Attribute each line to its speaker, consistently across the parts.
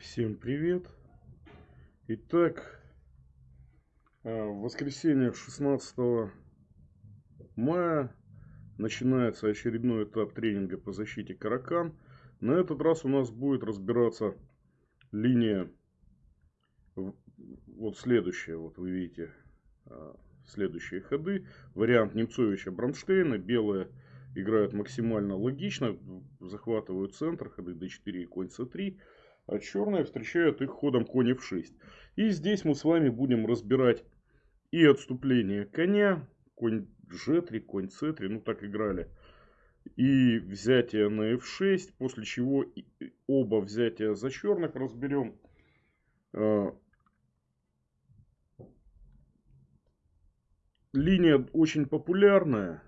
Speaker 1: Всем привет! Итак, э, в воскресенье 16 мая начинается очередной этап тренинга по защите Каракан. На этот раз у нас будет разбираться линия вот следующая. Вот вы видите э, следующие ходы. Вариант Немцовича Бронштейна. Белые играют максимально логично, захватывают центр, ходы d4 и конь c3 а черные встречают их ходом конь f6. И здесь мы с вами будем разбирать и отступление коня, конь g3, конь c3, ну так играли, и взятие на f6, после чего оба взятия за черных разберем. А, линия очень популярная.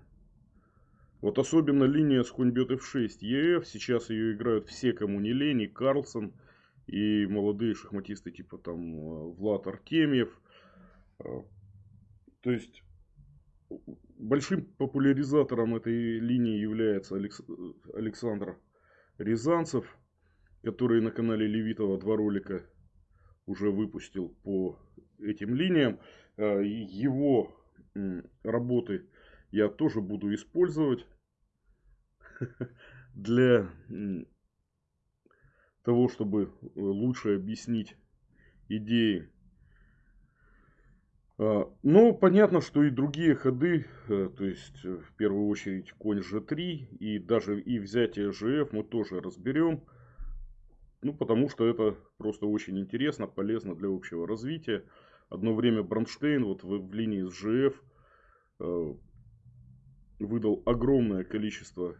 Speaker 1: Вот особенно линия с конь бьет f6 ef. Сейчас ее играют все, кому не лень. И Карлсон, и молодые шахматисты типа там э, Влад Артемьев. Э, то есть большим популяризатором этой линии является Александр Рязанцев, который на канале Левитова два ролика уже выпустил по этим линиям. Э, его работы я тоже буду использовать для того, чтобы э, лучше объяснить идеи. А, но понятно, что и другие ходы, э, то есть э, в первую очередь конь g3 и даже и взятие gf мы тоже разберем. Ну, потому что это просто очень интересно, полезно для общего развития. Одно время Бронштейн вот в, в линии с GF выдал огромное количество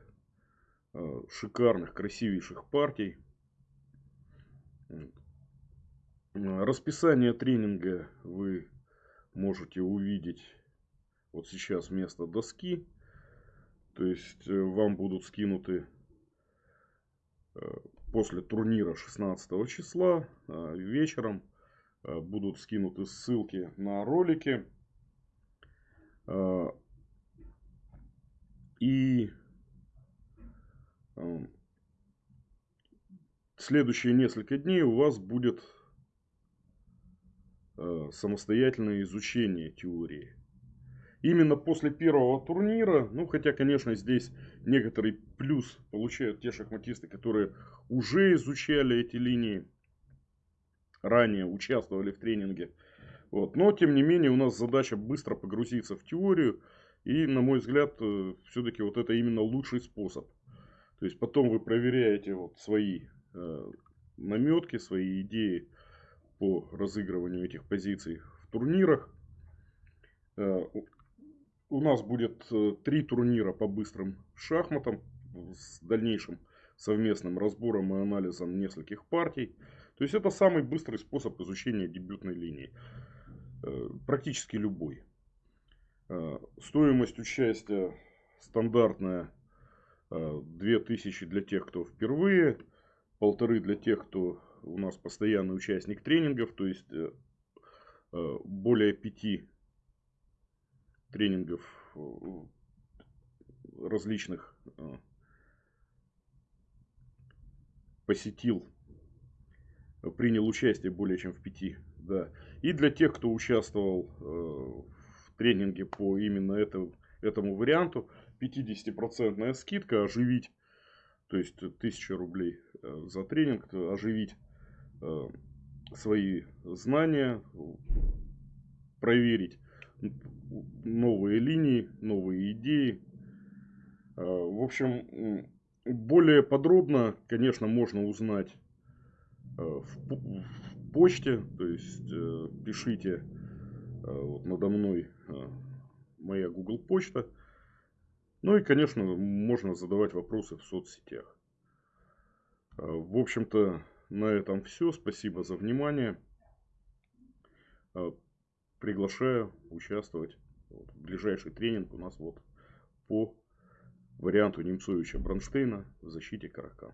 Speaker 1: шикарных, красивейших партий. Расписание тренинга вы можете увидеть вот сейчас вместо доски. То есть э, вам будут скинуты э, после турнира 16 числа э, вечером будут скинуты ссылки на ролики. И следующие несколько дней у вас будет э, самостоятельное изучение теории. Именно после первого турнира, ну хотя, конечно, здесь некоторый плюс получают те шахматисты, которые уже изучали эти линии, ранее участвовали в тренинге. Вот. Но, тем не менее, у нас задача быстро погрузиться в теорию. И, на мой взгляд, э, все-таки вот это именно лучший способ. То есть, потом вы проверяете вот свои наметки, свои идеи по разыгрыванию этих позиций в турнирах. Э, у нас будет э, три турнира по быстрым шахматам с дальнейшим совместным разбором и анализом нескольких партий. То есть это самый быстрый способ изучения дебютной линии. Практически любой. Стоимость участия стандартная 2000 для тех, кто впервые полторы для тех, кто у нас постоянный участник тренингов, то есть э, э, более пяти тренингов э, различных посетил, принял участие более чем в пяти. Да. И для тех, кто участвовал в тренинге по именно этому, этому варианту, 50% скидка, оживить то есть 1000 рублей э, за тренинг, оживить э, свои знания, проверить новые линии, новые идеи. Э, в общем, более подробно, конечно, можно узнать в почте, то есть пишите вот надо мной моя Google почта. Ну и, конечно, можно задавать вопросы в соцсетях. А, в общем-то, на этом все. Спасибо за внимание. А, приглашаю участвовать. в ближайший тренинг у нас вот по варианту Немцовича Бронштейна в защите Каракан.